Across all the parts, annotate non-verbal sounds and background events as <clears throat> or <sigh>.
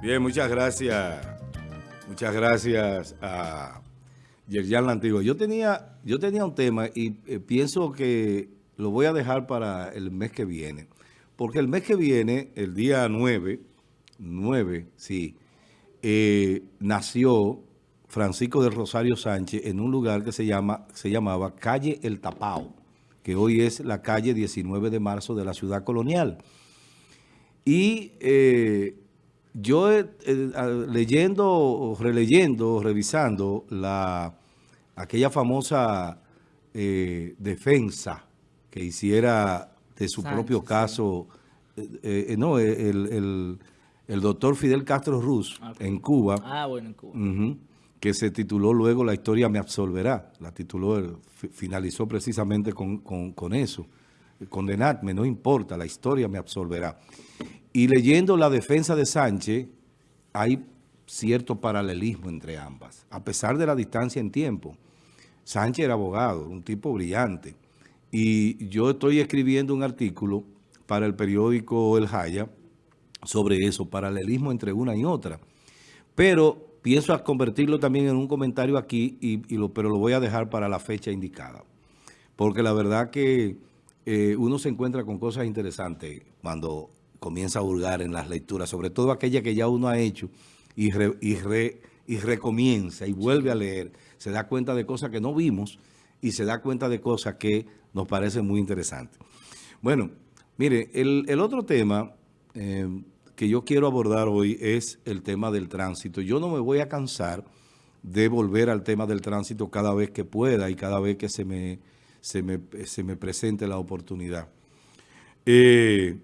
Bien, muchas gracias. Muchas gracias a Yerjan Lantigo. Yo tenía, yo tenía un tema y eh, pienso que lo voy a dejar para el mes que viene. Porque el mes que viene, el día 9, 9, sí, eh, nació Francisco del Rosario Sánchez en un lugar que se, llama, se llamaba Calle El Tapao, que hoy es la calle 19 de marzo de la ciudad colonial. Y eh, yo eh, leyendo, releyendo, revisando la, aquella famosa eh, defensa que hiciera de su propio caso, eh, no, el, doctor Fidel Castro Ruz ah, en Cuba, ah, bueno, en Cuba. que se tituló luego La historia me absolverá, la tituló, finalizó precisamente con, con, con eso, condenadme, no importa, la historia me absolverá. Y leyendo la defensa de Sánchez, hay cierto paralelismo entre ambas, a pesar de la distancia en tiempo. Sánchez era abogado, un tipo brillante. Y yo estoy escribiendo un artículo para el periódico El Jaya sobre eso, paralelismo entre una y otra. Pero pienso convertirlo también en un comentario aquí, y, lo, pero lo voy a dejar para la fecha indicada. Porque la verdad que eh, uno se encuentra con cosas interesantes cuando comienza a hurgar en las lecturas, sobre todo aquella que ya uno ha hecho y, y, recomienza y vuelve a leer, se da cuenta de cosas que no vimos y se da cuenta de cosas que nos parecen muy interesantes. Bueno, mire, el, otro tema eh, que yo quiero abordar hoy es el tema del tránsito. Yo no me voy a cansar de volver al tema del tránsito cada vez que pueda y cada vez que se me, se me, se me presente la oportunidad. Eh,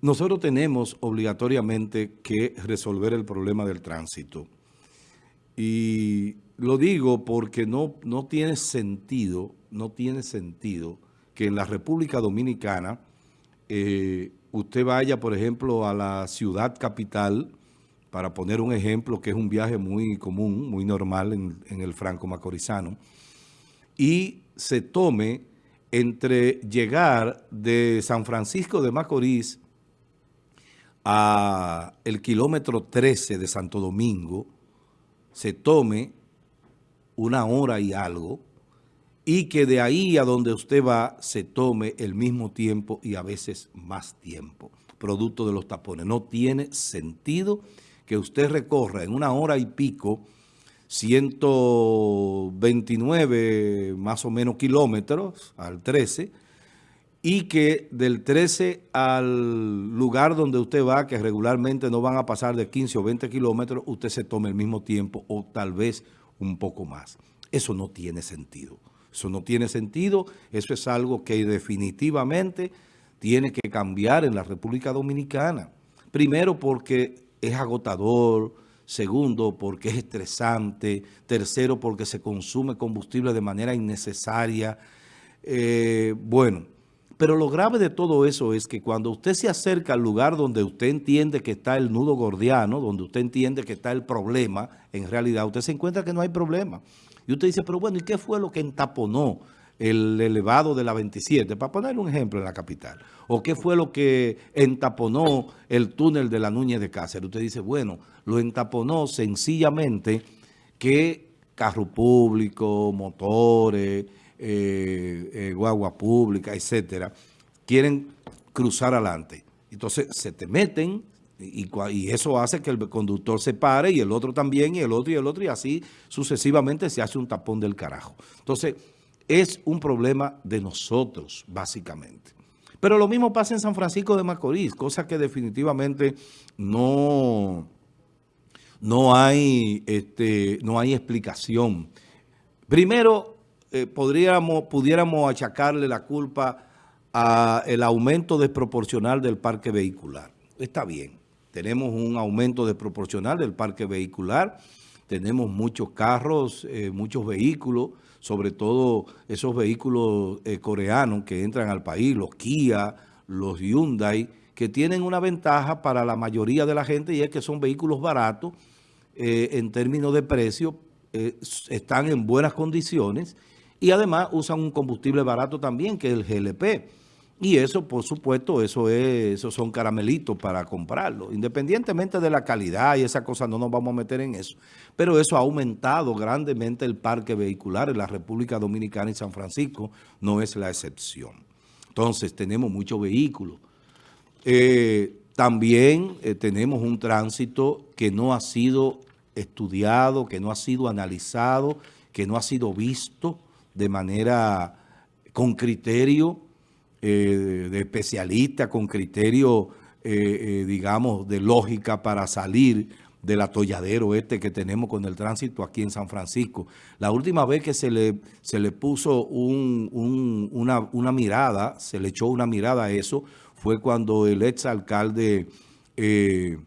nosotros tenemos obligatoriamente que resolver el problema del tránsito. Y lo digo porque no, no tiene sentido, no tiene sentido que en la República Dominicana eh, usted vaya, por ejemplo, a la ciudad capital, para poner un ejemplo que es un viaje muy común, muy normal en, en el Franco Macorizano, y se tome entre llegar de San Francisco de Macorís a el kilómetro 13 de Santo Domingo, se tome una hora y algo, y que de ahí a donde usted va se tome el mismo tiempo y a veces más tiempo, producto de los tapones. No tiene sentido que usted recorra en una hora y pico 129 más o menos kilómetros al 13, y que del 13 al lugar donde usted va, que regularmente no van a pasar de 15 o 20 kilómetros, usted se tome el mismo tiempo o tal vez un poco más. Eso no tiene sentido. Eso no tiene sentido. Eso es algo que definitivamente tiene que cambiar en la República Dominicana. Primero porque es agotador, segundo porque es estresante, tercero porque se consume combustible de manera innecesaria. Eh, bueno, pero lo grave de todo eso es que cuando usted se acerca al lugar donde usted entiende que está el nudo gordiano, donde usted entiende que está el problema, en realidad usted se encuentra que no hay problema. Y usted dice, pero bueno, ¿y qué fue lo que entaponó el elevado de la 27? Para poner un ejemplo en la capital. ¿O qué fue lo que entaponó el túnel de la Núñez de Cáceres? Usted dice, bueno, lo entaponó sencillamente que carro público, motores eh, eh, guagua pública, etcétera, quieren cruzar adelante. Entonces se te meten y, eso hace que el conductor se pare y el otro también y el otro y el otro y así sucesivamente se hace un tapón del carajo. Entonces es un problema de nosotros básicamente. Pero lo mismo pasa en San Francisco de Macorís, cosa que definitivamente no, no, hay, este, no hay explicación. Primero, eh, podríamos, pudiéramos achacarle la culpa al aumento desproporcional del parque vehicular. Está bien, tenemos un aumento desproporcional del parque vehicular, tenemos muchos carros, eh, muchos vehículos, sobre todo esos vehículos eh, coreanos que entran al país, los Kia, los Hyundai, que tienen una ventaja para la mayoría de la gente y es que son vehículos baratos en términos de precio, están en buenas condiciones y además usan un combustible barato también, que es el GLP. Y eso, por supuesto, eso es, esos son caramelitos para comprarlo. Independientemente de la calidad y esa cosa, no nos vamos a meter en eso. Pero eso ha aumentado grandemente el parque vehicular en la República Dominicana y San Francisco no es la excepción. Entonces, tenemos muchos vehículos. Eh, también eh, tenemos un tránsito que no ha sido estudiado, que no ha sido analizado, que no ha sido visto de manera con criterio eh, de especialista, con criterio, eh, digamos, de lógica para salir del atolladero este que tenemos con el tránsito aquí en San Francisco. La última vez que se le, se le puso una, una mirada, se le echó una mirada a eso, fue cuando el exalcalde eh,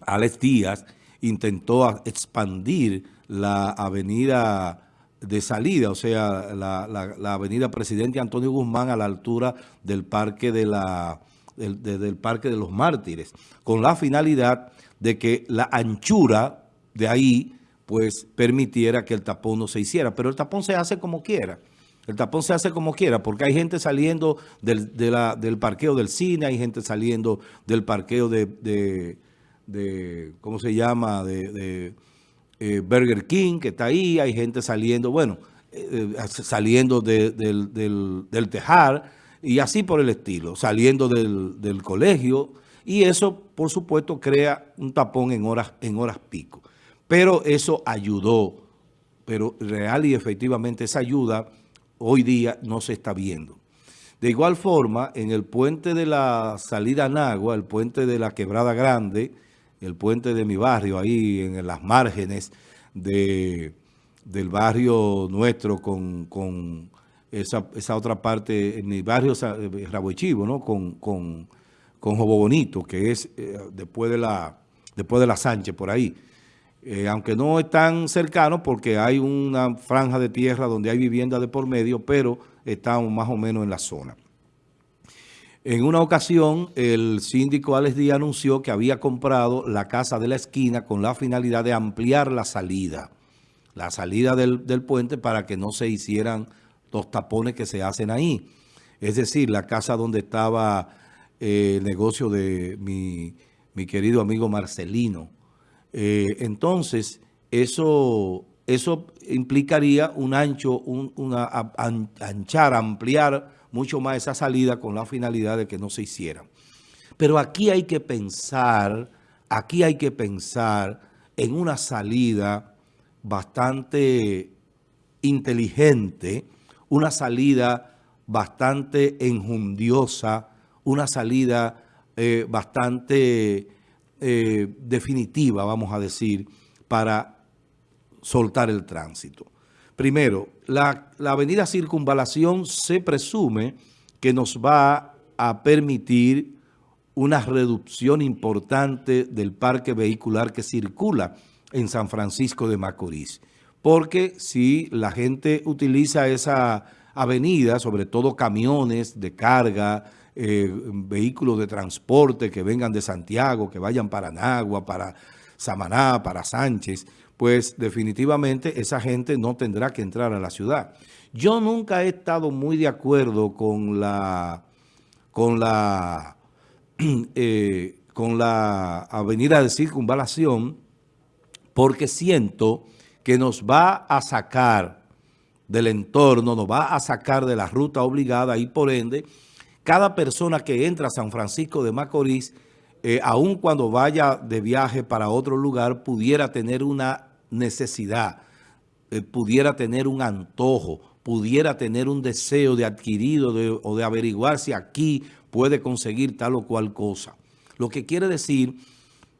Alex Díaz intentó expandir la avenida de salida, o sea, la, avenida Presidente Antonio Guzmán a la altura del parque de, la, del, parque de los Mártires, con la finalidad de que la anchura de ahí pues permitiera que el tapón no se hiciera, pero el tapón se hace como quiera. El tapón se hace como quiera, porque hay gente saliendo del, del parqueo del cine, hay gente saliendo del parqueo de, ¿cómo se llama?, de, eh, Burger King, que está ahí, hay gente saliendo, bueno, eh, eh, saliendo del, del, tejar, y así por el estilo, saliendo del, colegio, y eso, por supuesto, crea un tapón en horas, en horas pico. Pero eso ayudó, pero real y efectivamente esa ayuda hoy día no se está viendo. De igual forma, en el puente de la salida a Nagua, el puente de la Quebrada Grande, el puente de mi barrio, ahí en las márgenes de, del barrio nuestro con, esa, otra parte, en mi barrio eh, Rabochivo, ¿no? Con, con, con Jobo Bonito, que es eh, después, de la, después de la Sánchez, por ahí. Eh, aunque no es tan cercano porque hay una franja de tierra donde hay vivienda de por medio, pero estamos más o menos en la zona. En una ocasión, el síndico Alex Díaz anunció que había comprado la casa de la esquina con la finalidad de ampliar la salida, la salida del, puente para que no se hicieran los tapones que se hacen ahí. Es decir, la casa donde estaba eh, el negocio de mi, mi querido amigo Marcelino, eh, entonces, eso, eso implicaría un ancho, una anchar, ampliar mucho más esa salida con la finalidad de que no se hiciera. Pero aquí hay que pensar, aquí hay que pensar en una salida bastante inteligente, una salida bastante enjundiosa, una salida eh, bastante eh, definitiva, vamos a decir, para soltar el tránsito. Primero, la, avenida Circunvalación se presume que nos va a permitir una reducción importante del parque vehicular que circula en San Francisco de Macorís. Porque si la gente utiliza esa avenida, sobre todo camiones de carga, eh, vehículos de transporte que vengan de Santiago, que vayan para Nagua, para Samaná, para Sánchez, pues definitivamente esa gente no tendrá que entrar a la ciudad. Yo nunca he estado muy de acuerdo con la, con la, <clears throat> eh, con la avenida de circunvalación porque siento que nos va a sacar del entorno, nos va a sacar de la ruta obligada y por ende cada persona que entra a San Francisco de Macorís, eh, aun cuando vaya de viaje para otro lugar, pudiera tener una necesidad, eh, pudiera tener un antojo, pudiera tener un deseo de adquirido o de averiguar si aquí puede conseguir tal o cual cosa. Lo que quiere decir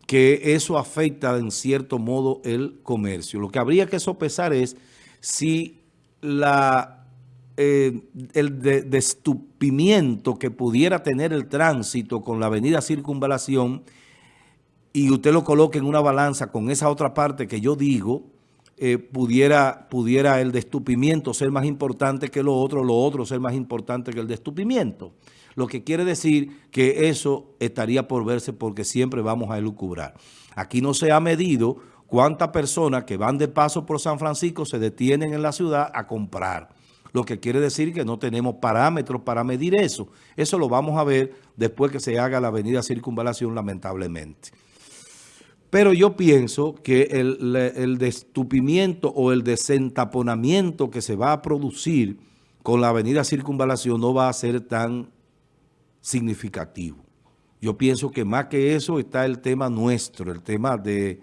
que eso afecta en cierto modo el comercio. Lo que habría que sopesar es si la eh, el destupimiento que pudiera tener el tránsito con la avenida Circunvalación y usted lo coloque en una balanza con esa otra parte que yo digo, eh, pudiera, pudiera el destupimiento ser más importante que lo otro, lo otro ser más importante que el destupimiento. Lo que quiere decir que eso estaría por verse porque siempre vamos a elucubrar. Aquí no se ha medido cuántas personas que van de paso por San Francisco se detienen en la ciudad a comprar. lo que quiere decir que no tenemos parámetros para medir eso. Eso lo vamos a ver después que se haga la avenida Circunvalación, lamentablemente. Pero yo pienso que el, destupimiento o el desentaponamiento que se va a producir con la avenida Circunvalación no va a ser tan significativo. Yo pienso que más que eso está el tema nuestro, el tema de,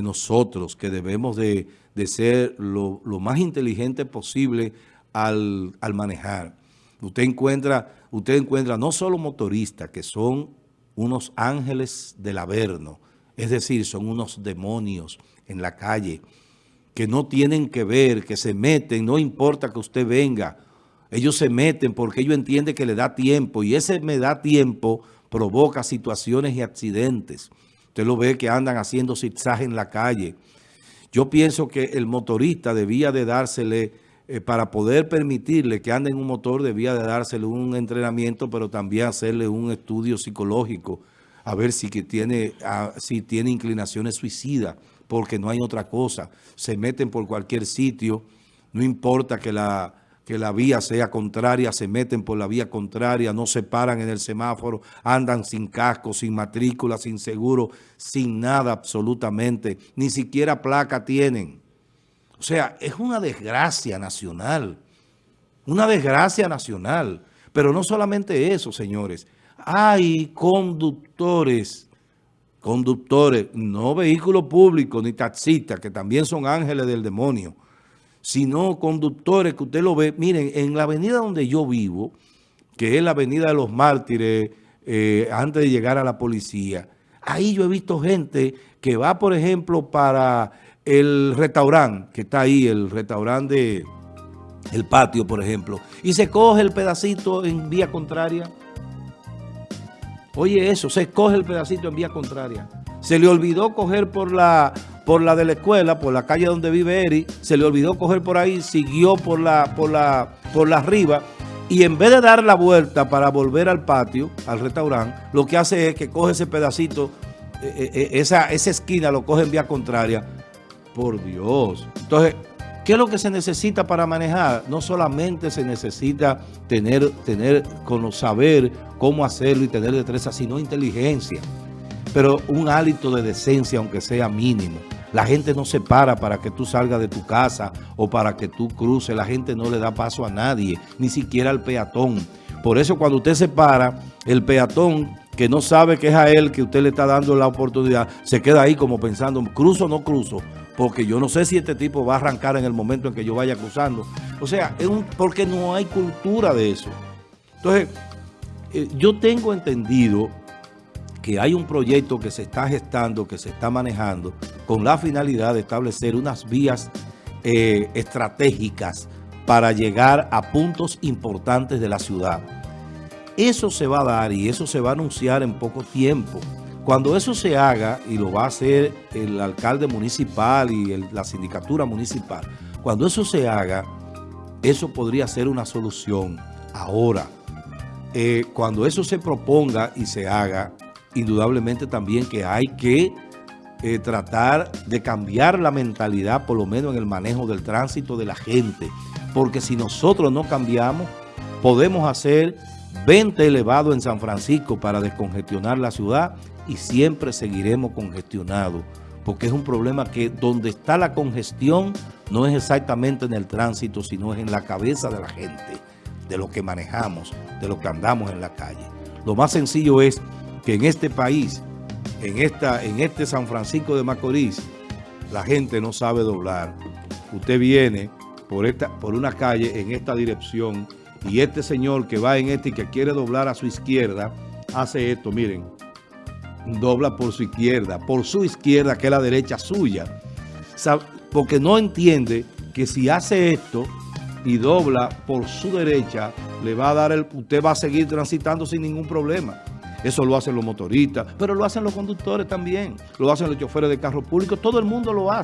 nosotros, que debemos de, ser lo, más inteligente posible al, al, manejar. Usted encuentra, usted encuentra no solo motoristas, que son unos ángeles del Averno, es decir, son unos demonios en la calle que no tienen que ver, que se meten, no importa que usted venga. Ellos se meten porque ellos entienden que le da tiempo y ese me da tiempo provoca situaciones y accidentes. Usted lo ve que andan haciendo zigzag en la calle. Yo pienso que el motorista debía de dársele, eh, para poder permitirle que ande en un motor, debía de dársele un entrenamiento, pero también hacerle un estudio psicológico a ver si, que tiene, si tiene inclinaciones suicidas, porque no hay otra cosa. Se meten por cualquier sitio, no importa que la, que la vía sea contraria, se meten por la vía contraria, no se paran en el semáforo, andan sin casco, sin matrícula, sin seguro, sin nada absolutamente, ni siquiera placa tienen. O sea, es una desgracia nacional, una desgracia nacional. Pero no solamente eso, señores hay conductores, conductores, no vehículos públicos ni taxistas, que también son ángeles del demonio, sino conductores que usted lo ve, miren, en la avenida donde yo vivo, que es la avenida de los mártires, eh, antes de llegar a la policía, ahí yo he visto gente que va, por ejemplo, para el restaurante, que está ahí, el restaurante de el patio, por ejemplo, y se coge el pedacito en vía contraria, Oye eso, se coge el pedacito en vía contraria. Se le olvidó coger por la, por la de la escuela, por la calle donde vive Eri, se le olvidó coger por ahí, siguió por la, por la, por la arriba y en vez de dar la vuelta para volver al patio, al restaurante, lo que hace es que coge ese pedacito, eh, eh, eh, esa, esa esquina lo coge en vía contraria. Por Dios. Entonces, ¿Qué es lo que se necesita para manejar? No solamente se necesita tener, tener saber cómo hacerlo y tener destreza, sino inteligencia. Pero un hálito de decencia, aunque sea mínimo. La gente no se para para que tú salgas de tu casa o para que tú cruces. La gente no le da paso a nadie, ni siquiera al peatón. Por eso cuando usted se para, el peatón que no sabe que es a él que usted le está dando la oportunidad, se queda ahí como pensando, ¿cruzo o no cruzo? Porque yo no sé si este tipo va a arrancar en el momento en que yo vaya cruzando. O sea, es un, porque no hay cultura de eso. Entonces, eh, yo tengo entendido que hay un proyecto que se está gestando, que se está manejando, con la finalidad de establecer unas vías eh, estratégicas para llegar a puntos importantes de la ciudad. Eso se va a dar y eso se va a anunciar en poco tiempo. Cuando eso se haga, y lo va a hacer el alcalde municipal y la sindicatura municipal, cuando eso se haga, eso podría ser una solución. Ahora, eh, cuando eso se proponga y se haga, indudablemente también que hay que eh, tratar de cambiar la mentalidad, por lo menos en el manejo del tránsito de la gente. Porque si nosotros no cambiamos, podemos hacer 20 elevados en San Francisco para descongestionar la ciudad y siempre seguiremos congestionados, porque es un problema que donde está la congestión no es exactamente en el tránsito, sino es en la cabeza de la gente, de lo que manejamos, de lo que andamos en la calle. Lo más sencillo es que en este país, en, esta, en este San Francisco de Macorís, la gente no sabe doblar. Usted viene por, esta, por una calle en esta dirección y este señor que va en este y que quiere doblar a su izquierda, hace esto, miren, dobla por su izquierda, por su izquierda, que es la derecha suya. Porque no entiende que si hace esto y dobla por su derecha, le va a dar el, usted va a seguir transitando sin ningún problema. Eso lo hacen los motoristas, pero lo hacen los conductores también, lo hacen los choferes de carros públicos, todo el mundo lo hace.